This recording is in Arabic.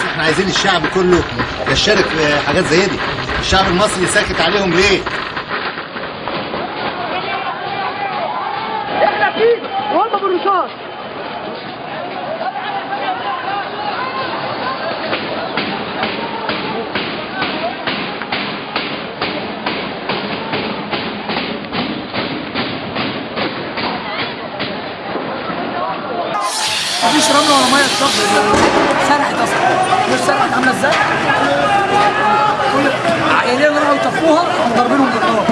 بالعكس إحنا عايزين الشعب كله يشارك في حاجات زي دي. الشعب المصري ساكت عليهم ليه؟ إحنا فيه وهم بالرصاص. مفيش رملة ولا مية أصلا كل عائلين راحوا يطفوها قاموا ضاربينهم بالنار